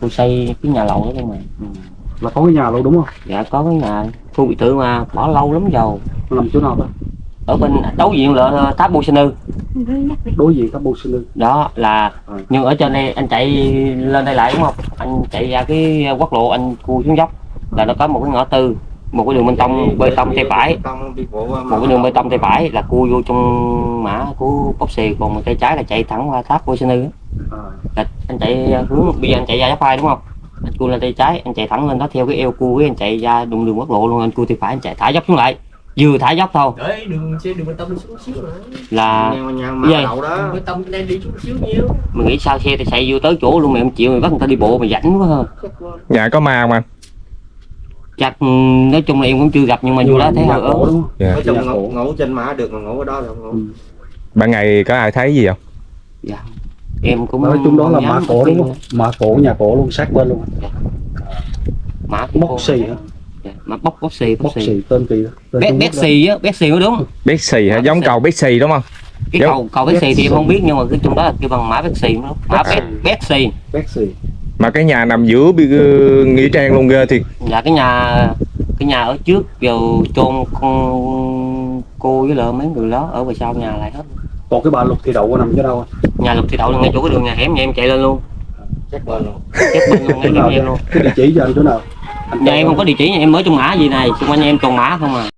tôi xây cái nhà lầu đó không mà. Ừ. là có cái nhà luôn đúng không? Dạ có cái nhà. Khu biệt thự mà bỏ lâu lắm rồi. Nằm chỗ nào đó ở bên đối diện là tháp bô sinh ư đối diện sinh lư đó là Ừ. nhưng ở trên đây anh chạy lên đây lại đúng không? Anh chạy ra cái quốc lộ anh cua xuống dốc. Là nó có một cái ngõ tư một cái đường bên tông bê tông tay phải. Một cái đường bê tông tay phải là cua vô trong mã của bốc xì còn một tay trái là chạy thẳng qua tháp bô sinh ư à, là anh chạy hướng bây giờ anh chạy ra giáp phai đúng không? Anh cua lên tay trái anh chạy thẳng lên đó theo cái eo cua với anh chạy ra đụng đường quốc lộ luôn. Anh cua tay phải anh chạy thả dốc xuống lại. Vừa thả dốc thôi. Đấy đường xe đường bê tông đi xuống xíu nữa là nhà nhà mà đậu đó. Đường bê tông đang đi xuống xíu nhiêu mình nghĩ sao xe thì chạy vô tới chỗ luôn mày không chịu mày bắt người ta đi bộ mày rảnh quá ha. Nhà có ma không anh? chắc ừ, nói chung là em cũng chưa gặp nhưng mà vô đó thấy hơi ớn. đúng không? Dạ. nói chung ngủ, trên mã được mà ngủ ở đó được ngủ. Ừ. Ban ngày có ai thấy gì không? dạ em cũng nói chung đó là mã cổ đúng không? mã cổ nhà cổ luôn sát bên luôn. Mã bốc xì hả? Dạ, mà bốc bốc xì bốc bốc xì. xì tên kỳ đó. Tên bé Trung bé Quốc đó. xì á bé xì mới đúng Bexy hả? Mã Giống cầu Bexy đúng không? cái Giống- cầu cầu bé xì thì em không biết nhưng mà cái chung đó là kêu bằng mã bé xì đúng. Mã bé bé xì. bé xì. Mà cái nhà nằm giữa ờ, nghĩa trang luôn ghê thiệt. dạ cái nhà cái nhà ở trước giờ chôn con cô với lợ mấy người đó ở về sau nhà lại hết. Còn cái bà lục thì đậu có nằm chỗ đâu nhà lục thì đậu là ngay chỗ cái đường nhà hẻm nhà em chạy lên luôn. Chắc bên luôn. Chết bên luôn ngay chỗ em luôn. Cái địa chỉ cho anh chỗ nào? Anh nhà em không có địa chỉ nhà em mới trong mã gì này. Xung quanh em toàn mã không à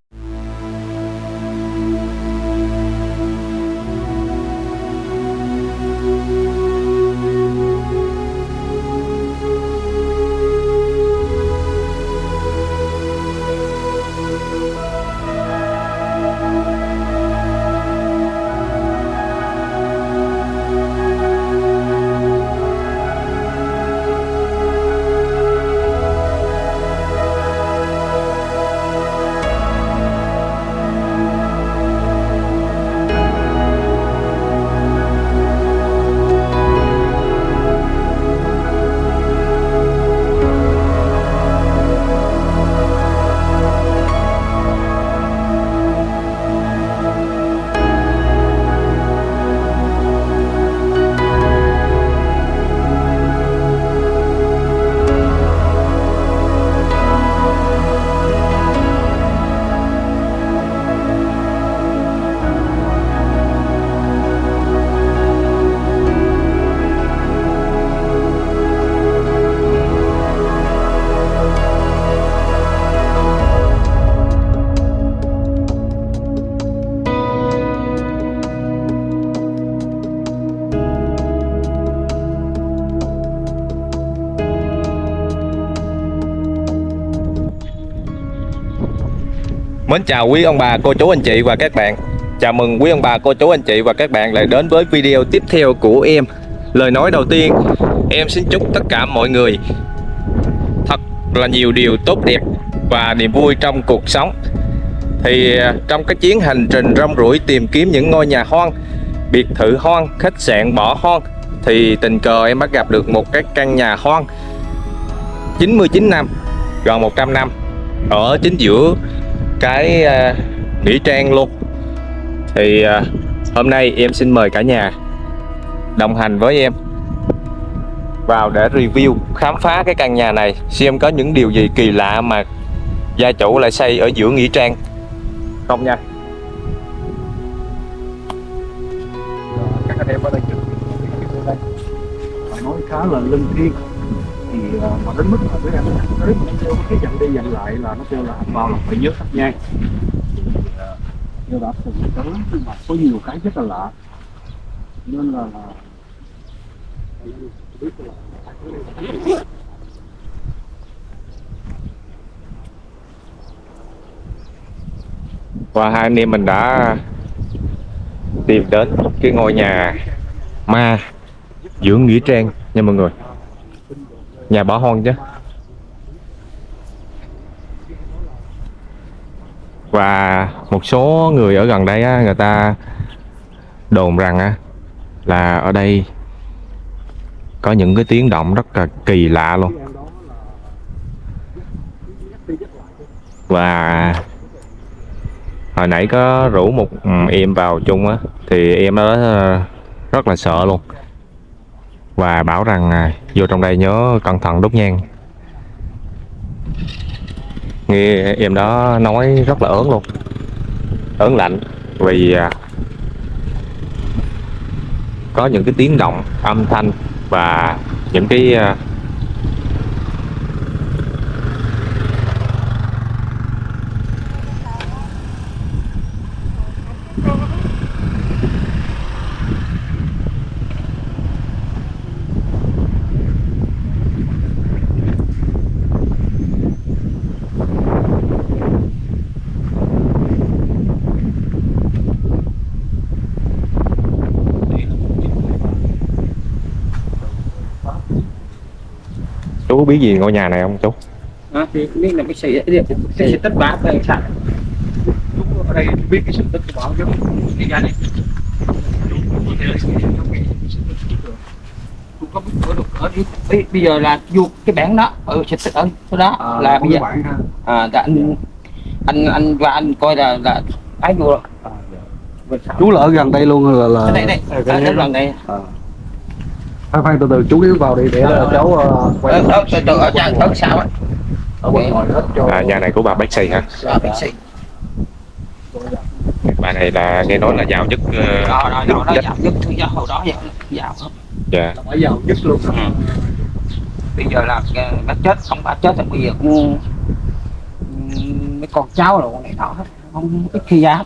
Mến chào quý ông bà, cô chú, anh chị và các bạn. Chào mừng quý ông bà, cô chú, anh chị và các bạn lại đến với video tiếp theo của em. Lời nói đầu tiên, em xin chúc tất cả mọi người Thật là nhiều điều tốt đẹp và niềm vui trong cuộc sống. Thì à, trong cái chuyến hành trình rong ruổi tìm kiếm những ngôi nhà hoang Biệt thự hoang, khách sạn bỏ hoang Thì tình cờ em bắt gặp được một cái căn nhà hoang. 99 năm, gần 100 năm Ở chính giữa cái à, nghĩa trang luôn. Thì à, hôm nay em xin mời cả nhà đồng hành với em vào để review khám phá cái căn nhà này xem có những điều gì kỳ lạ mà gia chủ lại xây ở giữa nghĩa trang. Không nha. Các anh em ở đây nói khá là linh thiêng thì ờ, mà đến mức là các em tới nó kêu cái dặn đi dặn lại là nó kêu là vào là phải nhớ thắp nhang thì ờ, kêu đã từng tới nhưng mà có nhiều cái rất là lạ. Nên là là và hai anh em mình đã tìm đến cái ngôi nhà ma giữa nghĩa trang nha mọi người nhà bỏ hoang chứ. Và một số người ở gần đây á, người ta đồn rằng á, là ở đây có những cái tiếng động rất là kỳ lạ luôn. Và hồi nãy có rủ một ừ, em vào chung á thì em đó ờ, rất là sợ luôn và bảo rằng à, vô trong đây nhớ cẩn thận đốt nhang. Nghe em đó nói rất là ớn luôn. Ớn lạnh vì à, có những cái tiếng động âm thanh và những cái à, chú biết gì ngôi nhà này không chú? À, thì biết là cái sự cái sự tích bạc đây sao Chúng ở đây biết cái sự tích của bảo giống cái gia đình Tôi có biết ở được ở đi bây, bây giờ là vô cái bản đó ở sự tích ở chỗ đó là bây giờ à, là anh anh anh và anh coi là là ấy vô rồi. Chú là ở gần đây luôn là là đây đây ở đây lần này khoan khoan từ từ chú yếu vào đi để là cháu ờ, quay ở ở từ từ ở trang ở sao á? Ở bên ngoài hết cho à, nhà này của bà bác sĩ hả? Bà này là nghe nói là giàu nhất đó đó đó nhất. thứ hồi đó dạo dạo dạ. Là phải giàu nhất luôn. Bây giờ là bác chết ông bà chết rồi bây giờ cũng ừm, mấy con cháu rồi con này đó hết không ít khi ra hết.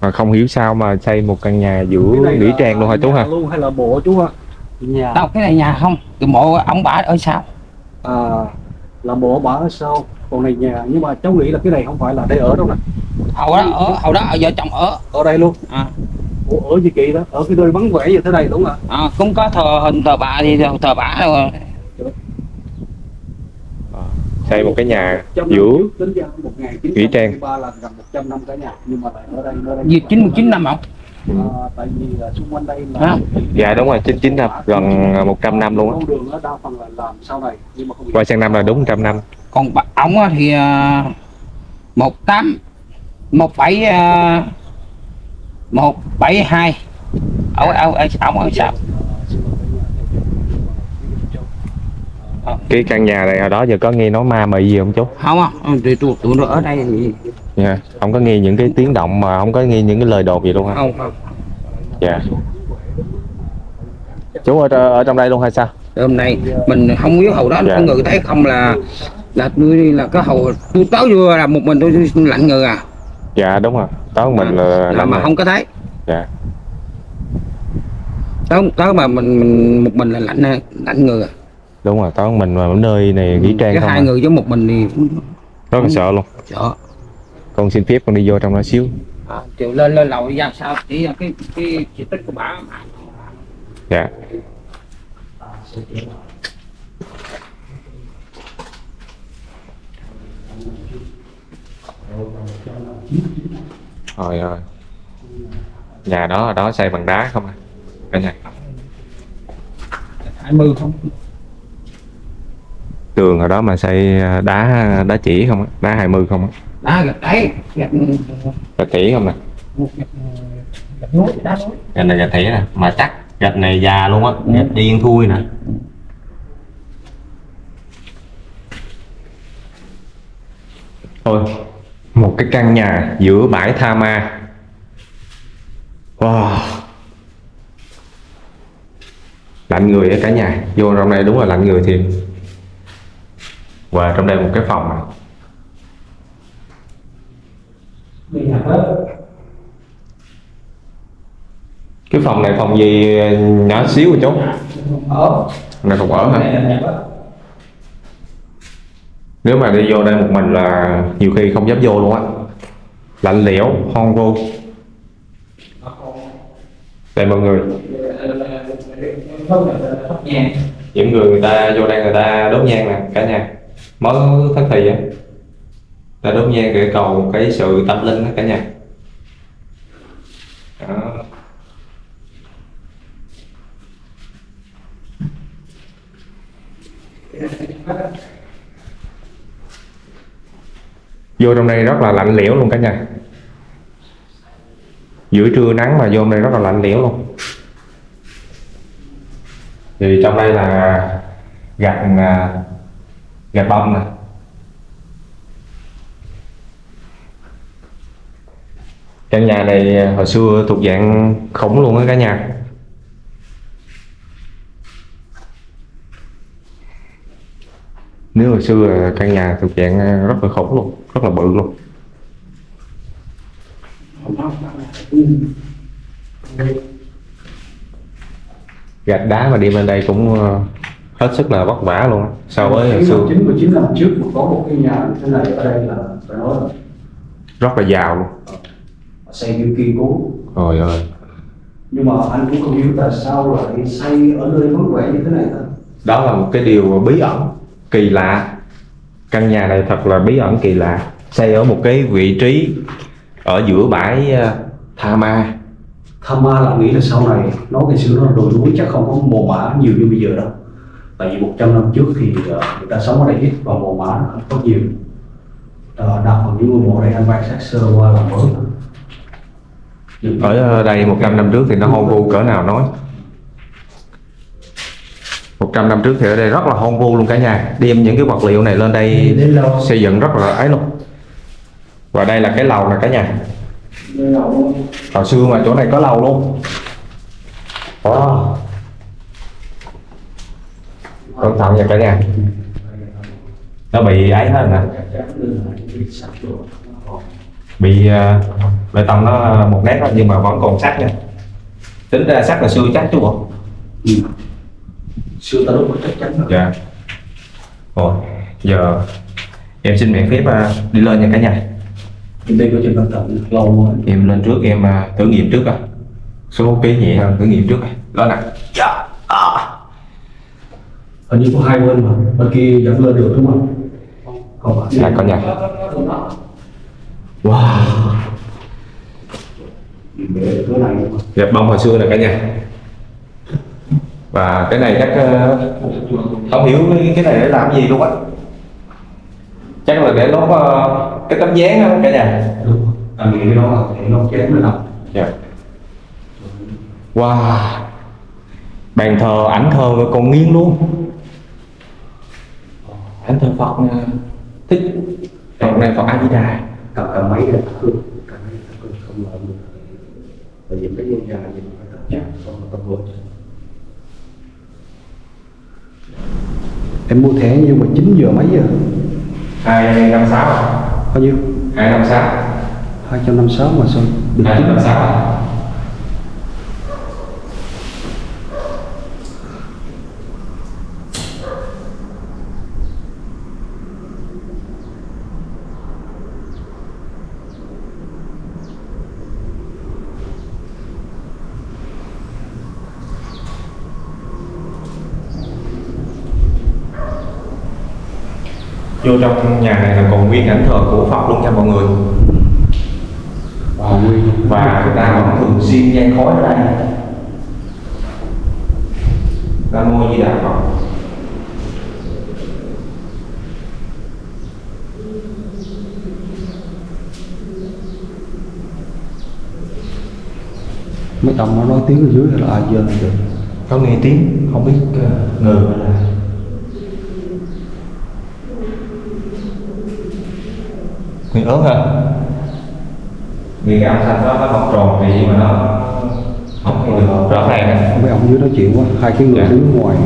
mà không hiểu sao mà xây một căn nhà giữa nghĩa trang luôn hả chú nhà ha luôn hay là bộ chú ha nhà đâu cái này nhà không? Cái mộ ông bà ở sao? À, là bộ bà ở sau còn này nhà nhưng mà cháu nghĩ là cái này không phải là đây ở đâu nè. Hầu đó ở hầu đó ở vợ chồng ở. Ở đây luôn. À, Ủa, ở gì kỳ đó? Ở cái nơi vắng vẻ như thế này đúng không ạ? À, cũng có thờ hình thờ bà thì thờ, thờ bà rồi. Xây một cái nhà giữa Nghĩa trang. ba là gần 100 năm cả nhà nhưng mà lại ở đây nơi đây. Gì chín chín năm không à, tại vì xung quanh đây là À. dạ đúng rồi 99 năm gần 100 năm luôn á. con đường đó đa phần là làm sau này nhưng mà không qua sang năm là đúng 100 năm. Còn ông á thì à, một tám một bảy à, một bảy hai. Ở ở ở ông ở sao? Cái căn nhà này hồi đó giờ có nghe nói ma mị gì không chú? Không không thì tụi tụi nó ở đây thì dạ không có nghe những cái tiếng động mà không có nghe những cái lời đồn gì luôn hả? Không không. Dạ. Chú ở, ở trong đây luôn hay sao? Hôm nay mình không biết hầu đó Dạ. người thấy không là là tôi là cái hầu tôi tới vừa là một mình tôi lạnh người à. Dạ đúng rồi. Đó mình là là làm mà không có thấy. Dạ. Tới tới mà mình, mình một mình là lạnh lạnh người à. đúng rồi đó mình mà ở nơi này nghỉ trang cái hai à. người với một mình thì rất là sợ luôn. sợ con xin phép con đi vô trong đó xíu. À, lên lên lầu đi ra sao? Chỉ là cái cái chỉ tích của bà dạ. Trời ơi. Nhà đó ở đó xây bằng đá không à? Cả nhà. Hai mươi không? Tường ở đó mà xây đá đá chỉ không á? Đá 20 không á đá gạch đấy gạch Gạch chỉ không nè gạch núi đá núi. Gạch này gạch thẻ nè. Mà chắc gạch này già luôn á. Gạch điên thui nè. Thôi Một cái căn nhà giữa bãi tha ma. Wow. Lạnh người ở cả nhà. Vô trong đây đúng là lạnh người thiệt. Và trong đây một cái phòng này Cái phòng này phòng gì nhỏ xíu rồi chú ở. Này phòng ở hả? Nếu mà đi vô đây một mình là nhiều khi không dám vô luôn á. Lạnh lẽo, hon vô Đây mọi người. Những người người ta vô đây người ta đốt nhang nè cả nhà. Mới thất thì á Ta đốt nhang để cầu cái sự tâm linh đó cả nhà Đó. vô trong đây rất là lạnh lẽo luôn cả nhà giữa trưa nắng mà vô trong đây rất là lạnh lẽo luôn thì trong đây là gạch à, gạch bông này. Căn nhà này hồi xưa thuộc dạng khủng luôn á cả nhà. Nếu hồi xưa căn nhà thuộc dạng rất là khủng luôn rất là bự luôn. Gạch đá mà đi bên đây cũng ờ, hết sức là vất vả luôn so với hồi xưa. Chín mươi chín năm trước mà có một cái nhà như thế này ở đây là phải nói là rất là giàu luôn xây kiểu kiên cố trời ơi. Nhưng mà anh cũng không hiểu tại sao lại xây ở nơi vắng vẻ như thế này ta. Đó là một cái điều bí ẩn kỳ lạ. Căn nhà này thật là bí ẩn kỳ lạ. Xây ở một cái vị trí ở giữa bãi ờ, Tha Ma. Tham ma là nghĩ là sau này nó ngày xưa nó là đồi núi chắc không có mồ mã nhiều như bây giờ đâu. Tại vì 100 năm trước thì ờ, người ta sống ở đây ít và mồ mã không có nhiều. Ờ, đặt vào những ngôi mộ này anh quan sát sơ qua là mới ở đây 100 năm trước thì nó hoang vu cỡ nào nói? 100 năm trước thì ở đây rất là hoang vu luôn cả nhà. Đem những cái vật liệu này lên đây xây dựng rất là ấy luôn. Và đây là cái lầu nè cả nhà. Hồi xưa mà chỗ này có lầu luôn. Wow. cẩn thận nha cả nhà. Nó bị ấy hết nè bị uh, bê tông nó một nét thôi nhưng mà vẫn còn sắt nha. Tính ra sắt là xưa chắc chứ bộ. Ừ. xưa ta đúc chắc chắn rồi. Dạ. Rồi giờ em xin miễn phép à, đi lên nha cả nhà. Đây có trên văn tận lâu rồi em lên trước em à, thử nghiệm trước à số ký nhẹ hơn thử nghiệm trước à lên nè dạ. À. hình như có hai bên mà. Bên kia dẫn lên được đúng không? Còn phải. Là con nhà. Wow. Mà dẹp bông hồi xưa nè cả nhà. Và cái này chắc ờ, không hiểu cái- này để làm gì luôn á? Chắc là để lót ờ, cái tấm dáng đó cả nhà. Đúng nghĩ cái đó là để chén nó nằm dạ. Wow. Bàn thờ ảnh thờ còn nghiêng luôn. Ảnh thờ phật nè thích. Phật này phật a di đà cầm cầm máy để thắp hương cầm máy thắp hương không lợi được tại vì cái ngôi nhà nhìn phải thắp Dạ. không có tâm hồn. Em mua thẻ nhưng mà 9 giờ mấy giờ? Hai năm sáu bao nhiêu? Hai năm sáu. 256 mà sao được hai năm sáu vô trong nhà này là còn nguyên ảnh thờ của Phật luôn nha mọi người. Và người ta vẫn thường xuyên nhang khói ở đây. Nam mô Di Đà Phật. Mấy ông nó nói tiếng ở dưới là ai dơ được có nghe tiếng không biết ngừ hay là ớt hả vì cái âm thanh đó nó không tròn vì mà nó không được rõ ràng mấy ông dưới nói chuyện quá hai cái người Dạ. đứng ngoài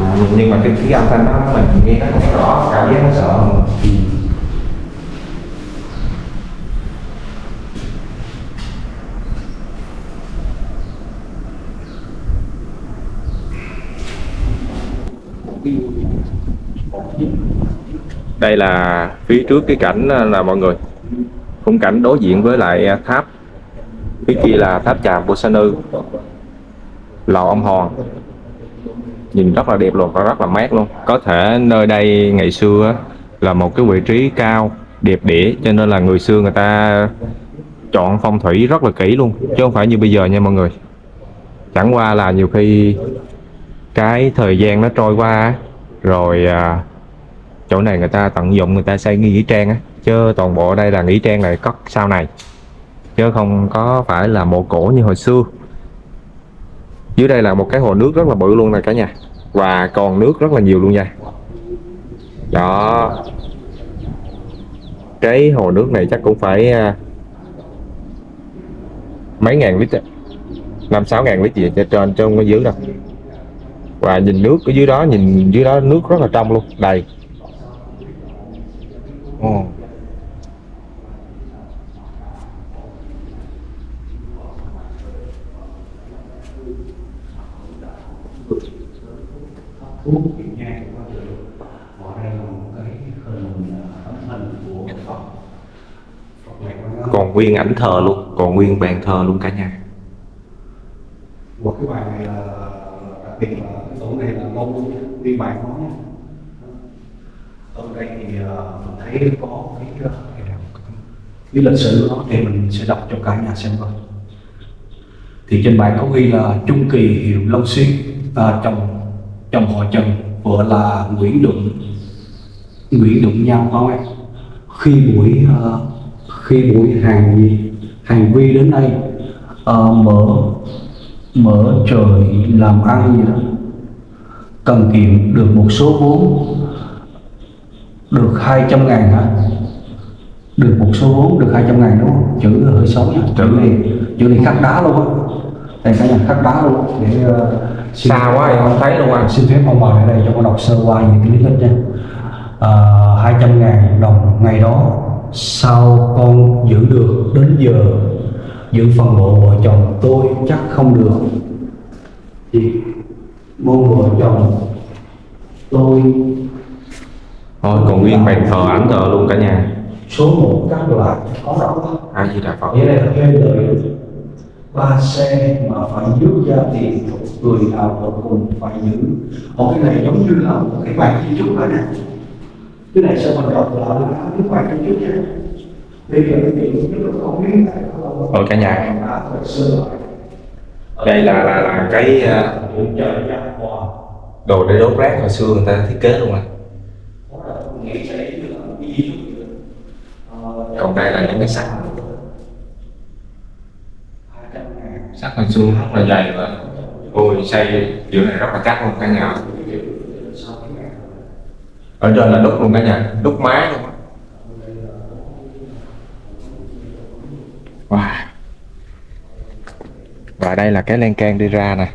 À, nhưng mà cái cái âm thanh đó mình nghe nó không rõ cảm giác nó sợ mà. Đây là phía trước cái cảnh là mọi người. Khung cảnh đối diện với lại à, tháp. Phía kia là tháp tràm của Nư. Lò ông Hòn nhìn rất là đẹp luôn, và rất là mát luôn. Có thể nơi đây ngày xưa là một cái vị trí cao, đẹp đẽ, cho nên là người xưa người ta chọn phong thủy rất là kỹ luôn, chứ không phải như bây giờ nha mọi người. Chẳng qua là nhiều khi cái thời gian nó trôi qua rồi à, chỗ này người ta tận dụng người ta xây nghỉ trang á chứ toàn bộ ở đây là nghỉ trang này cất sau này. Chứ không có phải là mộ cổ như hồi xưa. Dưới đây là một cái hồ nước rất là bự luôn nè cả nhà và còn nước rất là nhiều luôn nha. Đó. Cái hồ nước này chắc cũng phải à, mấy ngàn lít năm sáu ngàn lít gì trên trên trong cái dưới đâu và nhìn nước ở dưới đó nhìn dưới đó nước rất là trong luôn đầy. Nó còn nguyên ảnh thờ luôn còn nguyên bàn thờ luôn cả nhà. Một cái bài này là đặc biệt là cái tổ này là vì bài bản nha. ở đây thì ờ, mình thấy có cái cái lịch sử đó thì mình sẽ đọc cho cả nhà xem coi. Thì trên bài có ghi là Trung Kỳ hiệu Long Xuyên à, chồng chồng họ Trần vợ là Nguyễn Đụng Nguyễn Đụng nhau không em khi buổi uh, khi buổi hàng gì hàng vi đến đây uh, mở mở trời làm ăn gì đó cần kiệm được một số vốn được 200 ngàn hả? Được một số vốn được 200 ngàn đúng không? Chữ hơi xấu nha chữ. Này chữ này khắc đá luôn á. Đây cả nhà khắc đá luôn. Để uh, xa quá em không thấy luôn anh xin phép ông bà ở đây cho con đọc sơ qua những cái lý lịch nha. À, 200 ngàn đồng ngày đó sao con giữ được đến giờ? Giữ phần mộ vợ chồng tôi chắc không được. Thì mong vợ chồng. Tôi thôi còn nguyên bàn thờ ảnh thờ luôn cả nhà. Số một các loại có rõ a di đà phật. Vậy là thuê lời ba xe mà phải giữ ra tiền người nào ở cùng phải giữ. Một cái này giống như là một cái bài di chúc đó nè. Cái này sẽ mình đọc là cái bài di chúc nha. Bây giờ cái chuyện chúng tôi không biết tại sao Rồi cả nhà đây là là là cái ờ, đồ để đốt rác hồi xưa người ta thiết kế luôn rồi còn đây là những cái sắt sắt hồi xưa rất là dày và ôi, xây kiểu này rất là chắc luôn, cả nhà. Ở trên là đúc luôn cả nhà, đúc mái luôn á wow tại đây là cái lan can đi ra nè.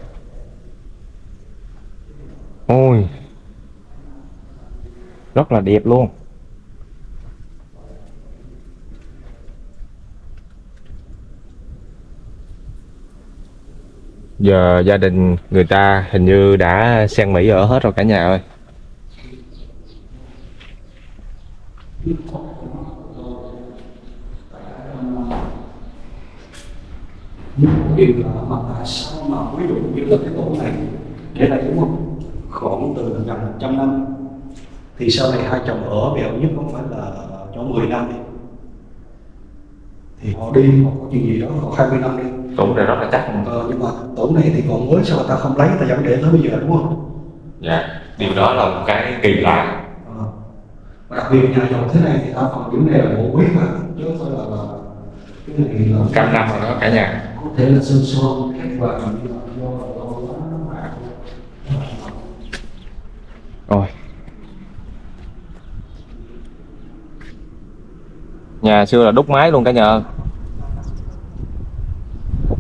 Ôi. Rất là đẹp luôn. Giờ gia đình người ta hình như đã sang Mỹ ở hết rồi cả nhà ơi. Nhưng điều là mà tại sao mà ví dụ như là cái tổ này để lại đúng không? Khoảng từ gần 100 năm. Thì sau này hai chồng ở bèo nhất không phải là cho 10 năm đi. Thì họ đi họ có chuyện gì đó họ 20 năm đi. Tủ này rất là chắc. Ờ, nhưng mà tổ này thì còn mới sao ta không lấy ta vẫn để tới bây giờ đúng không? Dạ điều đó là một cái kỳ lạ. Ờ. Và đặc biệt nhà chồng thế này thì ta phần những này là bộ quý mà chứ không phải là, là cái này là trăm năm rồi đó cả nhà có thể là sơn son khác và do do Rồi. Nhà xưa là đúc máy luôn cả nhà.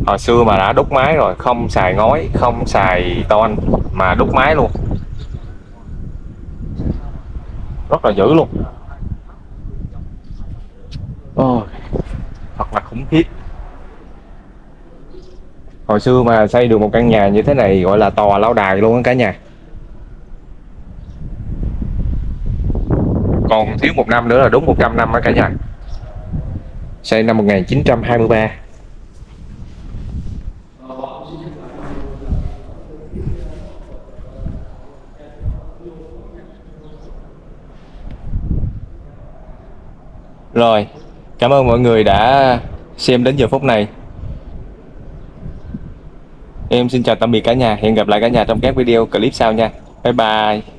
Hồi xưa mà đã đúc máy rồi, không xài ngói, không xài ton mà đúc máy luôn. Rất là dữ luôn. oh, thật là khủng khiếp. Hồi xưa mà xây được một căn nhà như thế này gọi là tòa lâu đài luôn á cả nhà. còn thiếu một năm nữa là đúng 100 năm á cả nhà. Xây năm 1923 rồi, cảm ơn mọi người đã xem đến giờ phút này em xin chào tạm biệt cả nhà. Hẹn gặp lại cả nhà trong các video clip sau nha. Bye bye.